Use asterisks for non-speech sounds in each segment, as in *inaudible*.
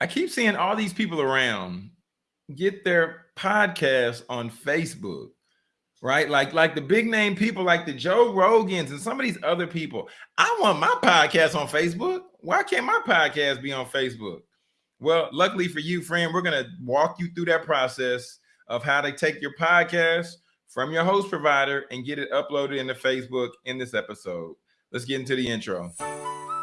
I keep seeing all these people around get their podcast on Facebook, right? Like, like the big name people like the Joe Rogans and some of these other people. I want my podcast on Facebook. Why can't my podcast be on Facebook? Well, luckily for you, friend, we're going to walk you through that process of how to take your podcast from your host provider and get it uploaded into Facebook in this episode. Let's get into the intro.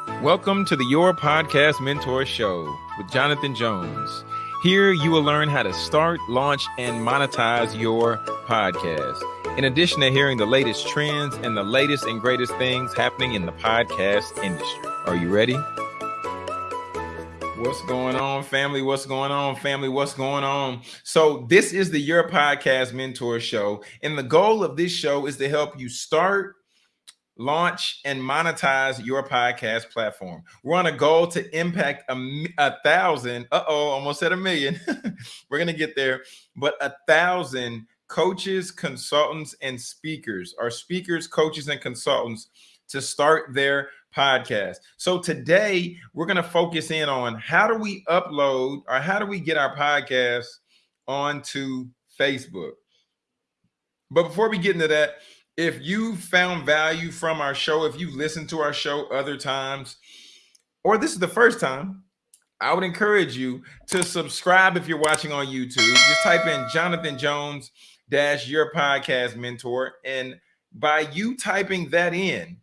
Welcome to the Your Podcast Mentor Show with Jonathan Jones. Here you will learn how to start, launch, and monetize your podcast. In addition to hearing the latest trends and the latest and greatest things happening in the podcast industry. Are you ready? What's going on, family? What's going on, family? What's going on? So, this is the Your Podcast Mentor Show. And the goal of this show is to help you start, launch and monetize your podcast platform. We're on a goal to impact a, a thousand. Uh oh, almost at a million. *laughs* We're going to get there, but a thousand coaches, consultants, and speakers, or speakers, coaches, and consultants to start their podcast. So today we're going to focus in on how do we upload or how do we get our podcast onto Facebook. But before we get into that, if you found value from our show, if you listened to our show other times, or this is the first time, I would encourage you to subscribe if you're watching on YouTube. Just type in Jonathan Jones dash your podcast mentor. And by you typing that in,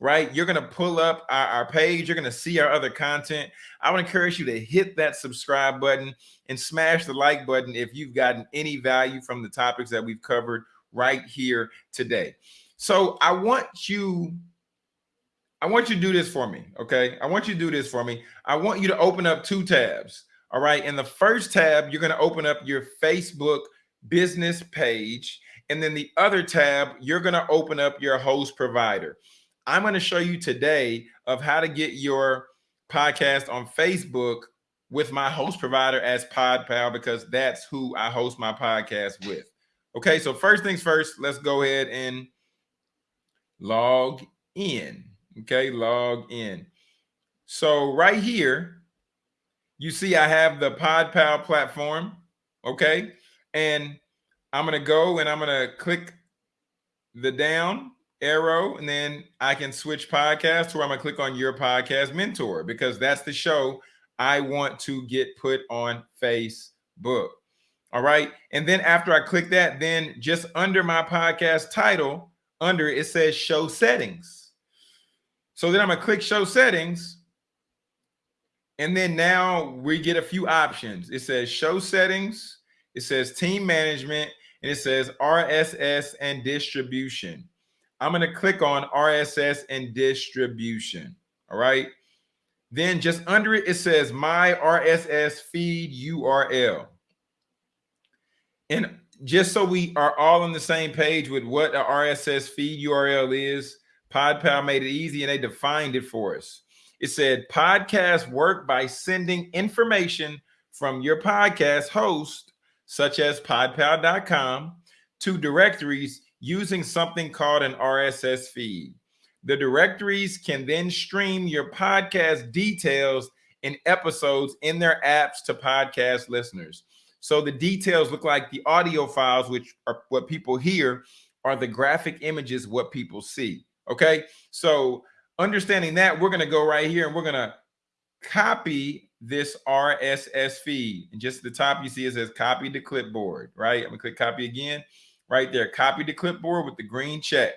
right, you're going to pull up our, our page. You're going to see our other content. I would encourage you to hit that subscribe button and smash the like button if you've gotten any value from the topics that we've covered right here today. So I want you, I want you to do this for me. Okay. I want you to do this for me. I want you to open up two tabs. All right. In the first tab, you're going to open up your Facebook business page. And then the other tab, you're going to open up your host provider. I'm going to show you today of how to get your podcast on Facebook with my host provider as PodPal because that's who I host my podcast with. Okay, so first things first, let's go ahead and log in. Okay, log in. So right here, you see I have the PodPal platform. Okay, and I'm gonna go and I'm gonna click the down arrow, and then I can switch podcast, or I'm gonna click on your podcast mentor because that's the show I want to get put on Facebook. All right. And then after I click that, then just under my podcast title, under it, it says show settings. So then I'm going to click show settings. And then now we get a few options. It says show settings, it says team management, and it says RSS and distribution. I'm going to click on RSS and distribution. All right. Then just under it, it says my RSS feed URL. And just so we are all on the same page with what a RSS feed URL is, PodPal mm-hmm. made it easy and they defined it for us. It said podcasts work by sending information from your podcast host, such as podpal.com, to directories using something called an RSS feed. The directories can then stream your podcast details and episodes in their apps to podcast listeners. So the details look like the audio files, which are what people hear, are the graphic images, what people see. Okay. So understanding that, we're going to go right here and we're going to copy this RSS feed. And just the top you see it says copy to clipboard, right? I'm going to click copy again right there. Copy to clipboard with the green check.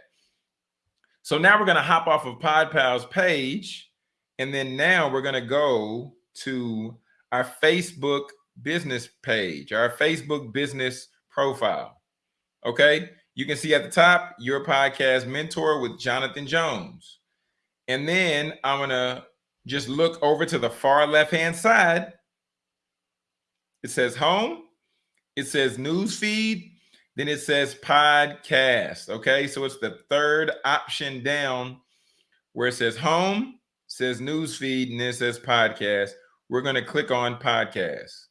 So now we're going to hop off of PodPal's page. And then now we're going to go to our Facebook business page, our Facebook business profile. Okay. You can see at the top, your podcast mentor with Jonathan Jones. And then I'm going to just look over to the far left hand side. It says home, it says news feed, then it says podcast. Okay. So it's the third option down where it says home, says news feed, and then it says podcast. We're going to click on podcast.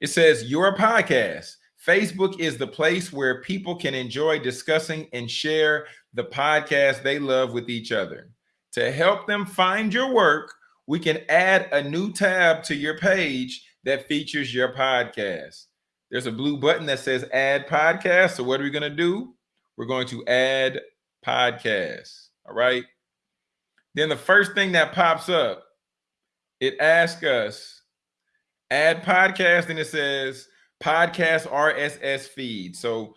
It says your podcast. Facebook is the place where people can enjoy discussing and share the podcast they love with each other. To help them find your work we can add a new tab to your page that features your podcast. There's a blue button that says add podcast. So what are we going to do? We're going to add podcast. All right. Then the first thing that pops up, it asks us add podcast and it says podcast RSS feed. So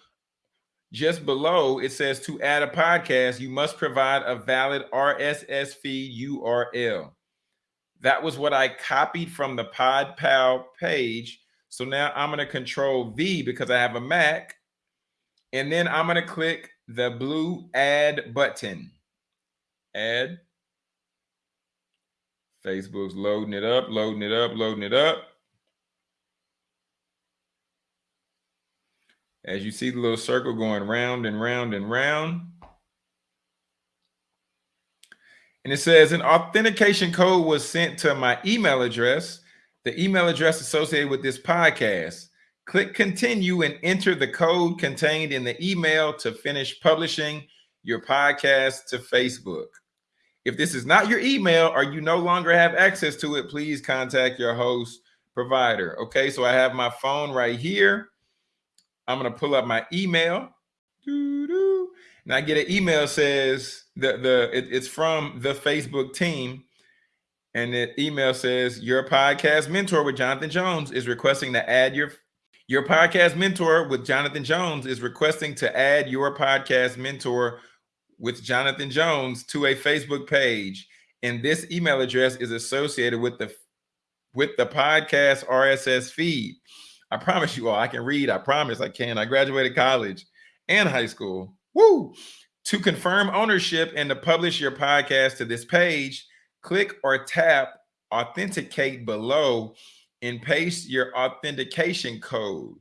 just below it says to add a podcast, you must provide a valid RSS feed URL. That was what I copied from the PodPal page. So now I'm going to control V because I have a Mac. And then I'm going to click the blue add button. Add. Facebook's loading it up, loading it up, loading it up. As you see the little circle going round and round and round. And it says an authentication code was sent to my email address, the email address associated with this podcast. Click continue and enter the code contained in the email to finish publishing your podcast to Facebook. If this is not your email or you no longer have access to it, please contact your host provider. Okay, so I have my phone right here. I'm going to pull up my email. And I get an email says the the it, it's from the Facebook team. And the email says your podcast mentor with Jonathan Jones is requesting to add your your podcast mentor with Jonathan Jones is requesting to add your podcast mentor with Jonathan Jones to a Facebook page. And this email address is associated with the with the podcast RSS feed. I promise you all, I can read. I promise I can. I graduated college and high school. Woo! To confirm ownership and to publish your podcast to this page, click or tap authenticate below and paste your authentication code.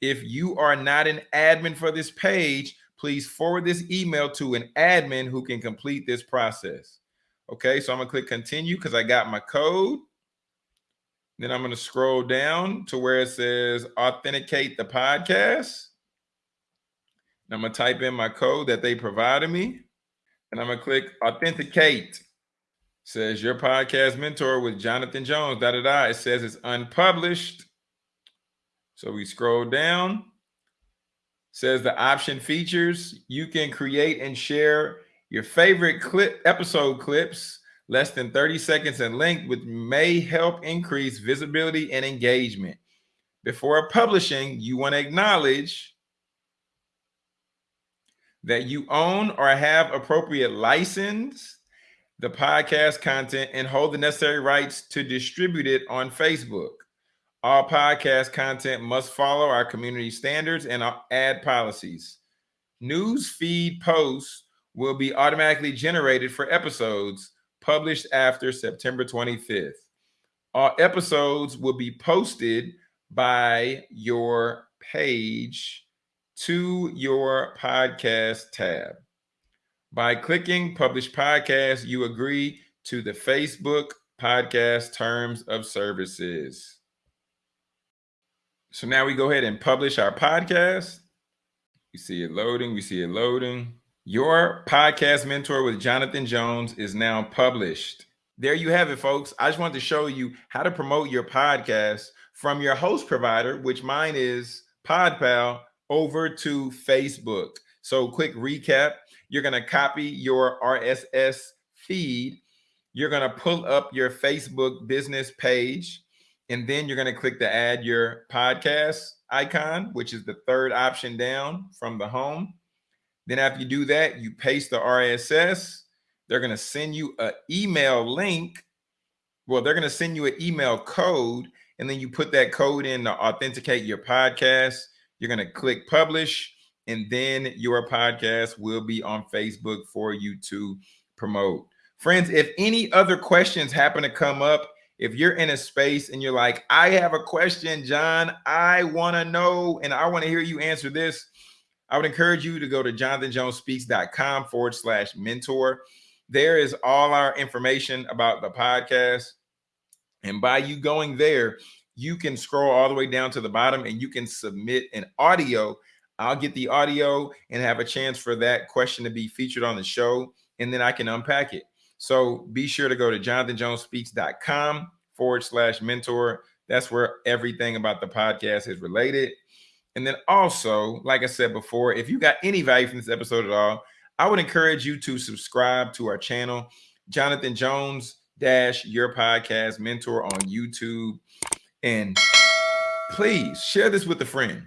If you are not an admin for this page, please forward this email to an admin who can complete this process. Okay, so I'm gonna click continue because I got my code. Then I'm gonna scroll down to where it says authenticate the podcast. And I'm gonna type in my code that they provided me. And I'm gonna click authenticate. says your podcast mentor with Jonathan Jones. Da da da. It says it's unpublished. So we scroll down says the option features you can create and share your favorite clip episode clips less than 30 seconds in length which may help increase visibility and engagement. Before publishing you want to acknowledge that you own or have appropriate license the podcast content and hold the necessary rights to distribute it on facebook. All podcast content must follow our community standards and our ad policies. News feed posts will be automatically generated for episodes published after September 25th. Our episodes will be posted by your page to your podcast tab. By clicking publish podcast, you agree to the Facebook podcast terms of services. So now we go ahead and publish our podcast. We see it loading. We see it loading. Your podcast mentor with Jonathan Jones is now published. There you have it, folks. I just wanted to show you how to promote your podcast from your host provider, which mine is PodPal, over to Facebook. So, quick recap you're going to copy your RSS feed, you're going to pull up your Facebook business page and then you're going to click the add your podcast icon, which is the third option down from the home. Then after you do that, you paste the RSS. They're going to send you an email link. Well, they're going to send you an email code, and then you put that code in to authenticate your podcast. You're going to click publish, and then your podcast will be on Facebook for you to promote. Friends, if any other questions happen to come up, if you're in a space and you're like, I have a question, John, I want to know, and I want to hear you answer this, I would encourage you to go to jonathanjonespeaks.com forward slash mentor. There is all our information about the podcast. And by you going there, you can scroll all the way down to the bottom and you can submit an audio. I'll get the audio and have a chance for that question to be featured on the show. And then I can unpack it. So be sure to go to jonathanjonespeaks.com forward slash mentor. That's where everything about the podcast is related. And then also, like I said before, if you got any value from this episode at all, I would encourage you to subscribe to our channel, Jonathan Jones Dash Your Podcast Mentor on YouTube. And please share this with a friend,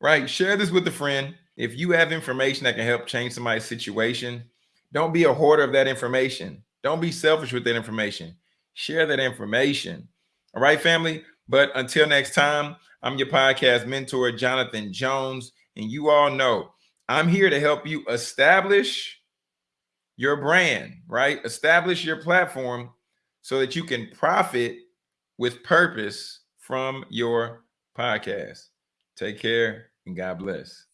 right? Share this with a friend. If you have information that can help change somebody's situation, don't be a hoarder of that information. Don't be selfish with that information. Share that information. All right, family. But until next time, I'm your podcast mentor, Jonathan Jones. And you all know I'm here to help you establish your brand, right? Establish your platform so that you can profit with purpose from your podcast. Take care and God bless.